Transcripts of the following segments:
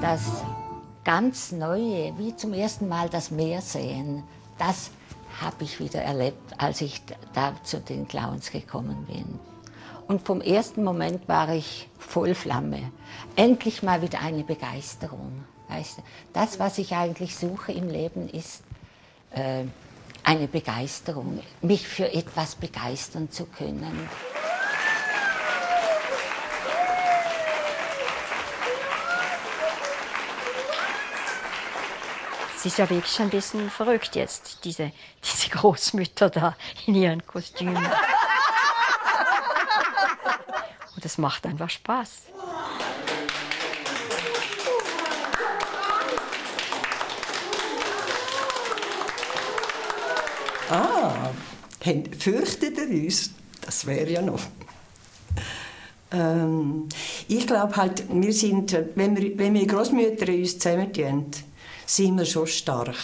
Das ganz Neue, wie zum ersten Mal das Meer sehen, das habe ich wieder erlebt, als ich da zu den Clowns gekommen bin. Und vom ersten Moment war ich voll Flamme. Endlich mal wieder eine Begeisterung. Weißt du? Das, was ich eigentlich suche im Leben, ist äh, eine Begeisterung, mich für etwas begeistern zu können. Es ist ja wirklich ein bisschen verrückt jetzt, diese, diese Großmütter da in ihren Kostümen. Und es macht einfach Spaß. Ah, fürchtet ihr uns? Das wäre ja noch. Ähm, ich glaube halt, wir sind, wenn wir, wenn wir Großmütter uns zusammentun, sind wir schon stark.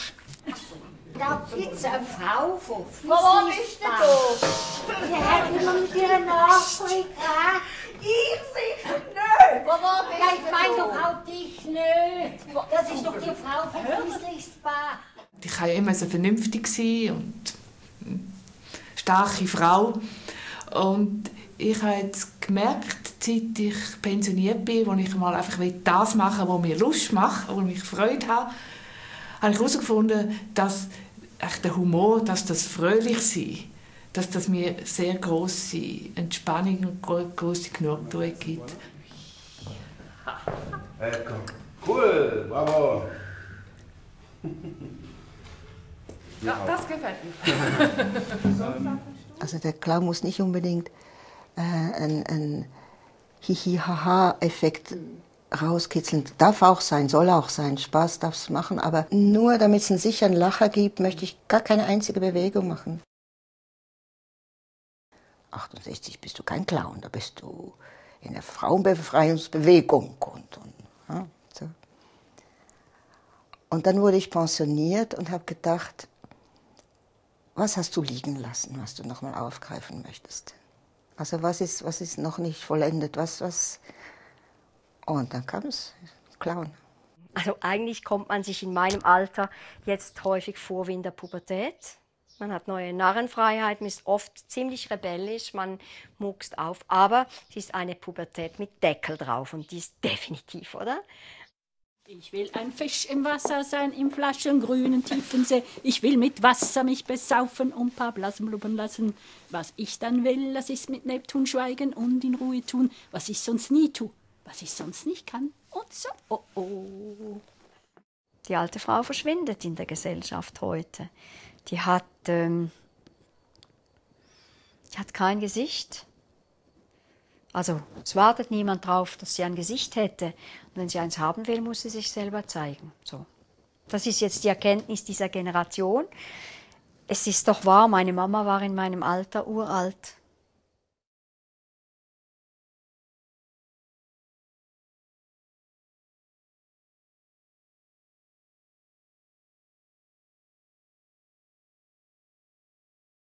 Da gibt eine Frau von Wo bist du da? Die hat immer mit ihrer Nachricht Ich sicher nicht! Wo Ja, bist ich meine du doch da? auch dich nicht. Das ist doch die Frau von Frieslichsbach. Ich war ja immer so vernünftig sein und eine starke Frau. Und ich habe jetzt gemerkt, seit ich pensioniert bin, wo ich mal einfach das machen will, was mir Lust macht, wo ich Freude habe, habe ich herausgefunden, dass der Humor, dass das fröhlich sein, dass das mir sehr große Entspannung und gro- große Genugtuung gibt. Cool, bravo. Ja, das gefällt mir. Also der Clown muss nicht unbedingt äh, einen, einen Hihi-Haha-Effekt rauskitzeln. Darf auch sein, soll auch sein, Spaß darf es machen, aber nur damit es einen sicheren Lacher gibt, möchte ich gar keine einzige Bewegung machen. 68 bist du kein Clown, da bist du in der Frauenbefreiungsbewegung. Und, und, ja, so. und dann wurde ich pensioniert und habe gedacht, was hast du liegen lassen, was du nochmal aufgreifen möchtest? Also was ist, was ist noch nicht vollendet? Was, was? Und dann kam es, Clown. Also eigentlich kommt man sich in meinem Alter jetzt häufig vor wie in der Pubertät. Man hat neue Narrenfreiheit, man ist oft ziemlich rebellisch, man muckst auf, aber es ist eine Pubertät mit Deckel drauf und die ist definitiv, oder? Ich will ein Fisch im Wasser sein, im flaschengrünen tiefen See. Ich will mit Wasser mich besaufen und paar Blasen blubbern lassen. Was ich dann will, das ist mit Neptun schweigen und in Ruhe tun, was ich sonst nie tu, was ich sonst nicht kann. Und so, oh oh. Die alte Frau verschwindet in der Gesellschaft heute. Die hat, ähm, die hat kein Gesicht. Also es wartet niemand drauf, dass sie ein Gesicht hätte. Und wenn sie eins haben will, muss sie sich selber zeigen. So. Das ist jetzt die Erkenntnis dieser Generation. Es ist doch wahr, meine Mama war in meinem Alter uralt.